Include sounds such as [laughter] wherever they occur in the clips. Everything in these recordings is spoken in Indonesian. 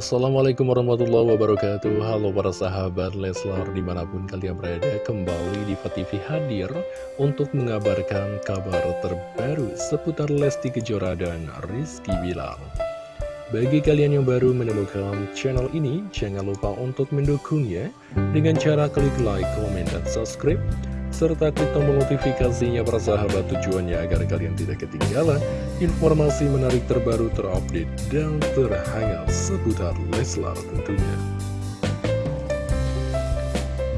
Assalamualaikum warahmatullahi wabarakatuh. Halo para sahabat Leslar di mana pun kalian berada Kembali di TV hadir untuk mengabarkan kabar terbaru Seputar Lesti Kejora dan Rizky Bilar. Bagi kalian yang baru menemukan channel ini Jangan lupa untuk mendukungnya Dengan cara klik like, comment, dan subscribe serta klik tombol notifikasinya para sahabat tujuannya agar kalian tidak ketinggalan informasi menarik terbaru terupdate dan terhangat seputar Leslar tentunya.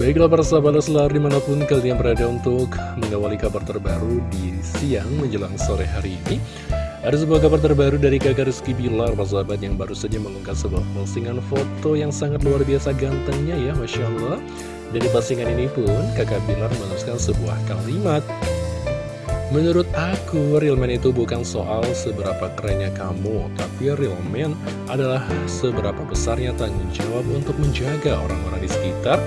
Baiklah para sahabat Leslar di mana pun kalian berada untuk mengawali kabar terbaru di siang menjelang sore hari ini. Ada sebuah kabar terbaru dari kakak Rizky Bilar, para sahabat yang baru saja mengunggah sebuah postingan foto yang sangat luar biasa gantengnya ya, Masya Allah. Dari postingan ini pun, kakak Bilar menuliskan sebuah kalimat. Menurut aku, real man itu bukan soal seberapa kerennya kamu Tapi real man adalah seberapa besarnya tanggung jawab untuk menjaga orang-orang di sekitar.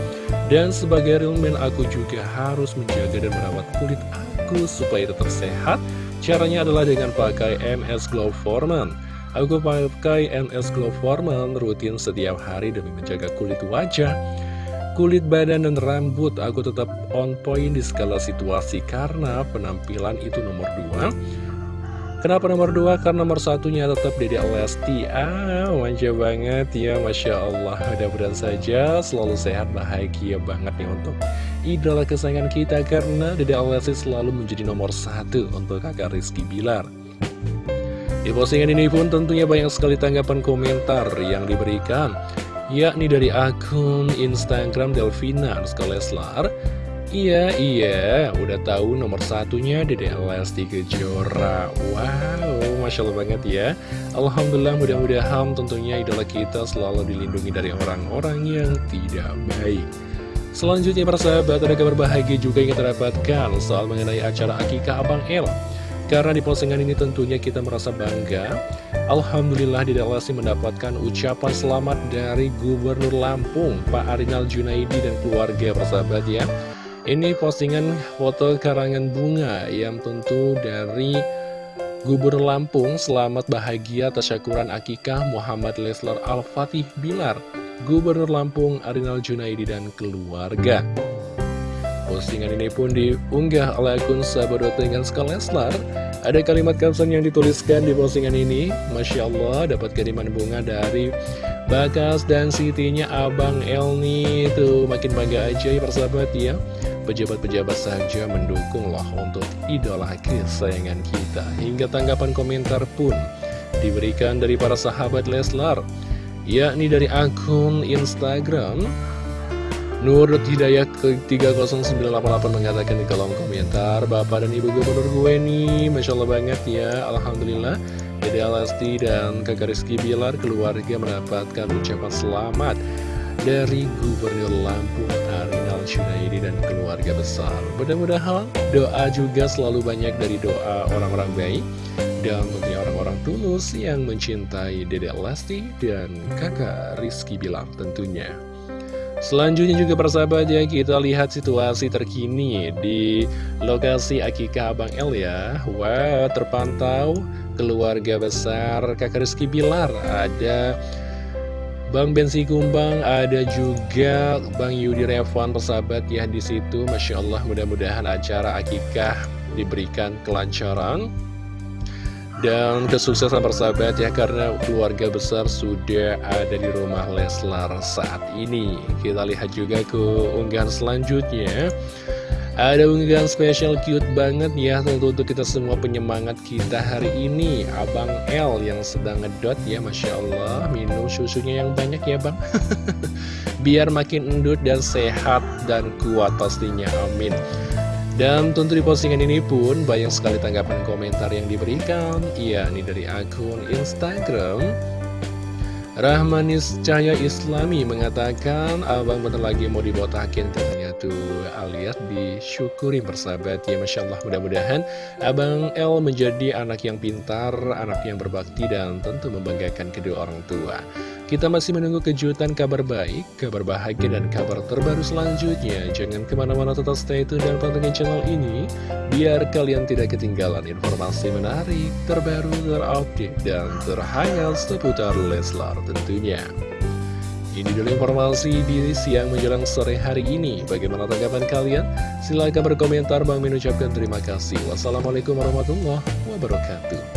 Dan sebagai real man, aku juga harus menjaga dan merawat kulit aku supaya tetap sehat Caranya adalah dengan pakai MS Glow Foreman. Aku pakai MS Glow Foreman rutin setiap hari demi menjaga kulit wajah Kulit badan dan rambut. Aku tetap on point di segala situasi karena penampilan itu nomor dua. Kenapa nomor dua? Karena nomor satunya tetap Dede Lesti. Ah, manja banget. Ya Masya Allah. Mudah-mudahan saja selalu sehat bahagia banget nih untuk idola kesayangan kita Karena Dede Lesti selalu menjadi nomor satu untuk kakak Rizky Bilar. Di postingan ini pun tentunya banyak sekali tanggapan komentar yang diberikan yakni dari akun Instagram Delvina Leslar. Iya, iya, udah tahu nomor satunya Dede Lesti Kejora. Wow, Masya Allah banget ya. Alhamdulillah mudah-mudahan tentunya idola kita selalu dilindungi dari orang-orang yang tidak baik Selanjutnya para sahabat ada kabar bahagia juga yang kita dapatkan soal mengenai acara Akikah Abang El. Karena di postingan ini tentunya kita merasa bangga. Alhamdulillah Dede Lesti mendapatkan ucapan selamat dari Gubernur Lampung Pak Arinal Junaidi dan keluarga persahabat ya. Ini postingan foto karangan bunga yang tentu dari Gubernur Lampung Selamat bahagia tasyakuran akikah Muhammad Leslar Al-Fatih Bilar Gubernur Lampung Arinal Junaidi dan keluarga Postingan ini pun diunggah oleh akun sahabat dengan Leslar. Ada kalimat caption yang dituliskan di postingan ini. Masya Allah, dapat kiriman bunga dari Bakas dan Sitinya Abang Elni. Tuh, makin bangga aja ya persahabat ya. Pejabat-pejabat saja mendukung loh untuk idola kesayangan kita. Hingga tanggapan komentar pun diberikan dari para sahabat Leslar. Yakni dari akun Instagram Nur Hidayat ke 30988 mengatakan di kolom komentar Bapak dan Ibu Gubernur gue nih Masya Allah banget ya Alhamdulillah Dede Alasti dan kakak Rizky Bilar keluarga mendapatkan ucapan selamat dari Gubernur Lampung Arinal Syunaidi dan keluarga besar. Mudah-mudahan doa juga selalu banyak dari doa orang-orang baik dan tentunya orang-orang tulus yang mencintai Dede Lesti dan kakak Rizky Bilar tentunya. Selanjutnya juga persahabat ya kita lihat situasi terkini di lokasi Akikah Abang El ya. Wah terpantau keluarga besar kakak Rizky Bilar Ada Bang Bensi Kumbang, ada juga Bang Yudi Revan persahabat ya di situ. Masya Allah mudah-mudahan acara Akikah diberikan kelancaran dan kesuksesan persahabat ya karena keluarga besar sudah ada di rumah Leslar saat ini Kita lihat juga ke unggahan selanjutnya ada unggahan spesial cute banget ya tentu untuk kita semua penyemangat kita hari ini. Abang L yang sedang ngedot ya Masya Allah. Minum susunya yang banyak ya Bang. [laughs] Biar makin endut dan sehat dan kuat pastinya amin. Dan tentu di postingan ini pun banyak sekali tanggapan komentar yang diberikan. Iya, ini dari akun Instagram. Rahmanis Cahaya Islami mengatakan Abang bentar lagi mau dibotakin katanya tuh alias disyukuri bersahabat ya Masya Allah mudah-mudahan Abang L menjadi anak yang pintar, anak yang berbakti dan tentu membanggakan kedua orang tua Kita masih menunggu kejutan kabar baik, kabar bahagia, dan kabar terbaru selanjutnya. Jangan ke mana-mana tetap stay tune dan pantengin channel ini, biar kalian tidak ketinggalan informasi menarik, terbaru, terupdate, dan terhangat seputar Leslar tentunya. Ini dulu informasi di siang menjelang sore hari ini. Bagaimana tanggapan kalian? Silahkan berkomentar. Bang mengucapkan terima kasih. Wassalamualaikum warahmatullahi wabarakatuh.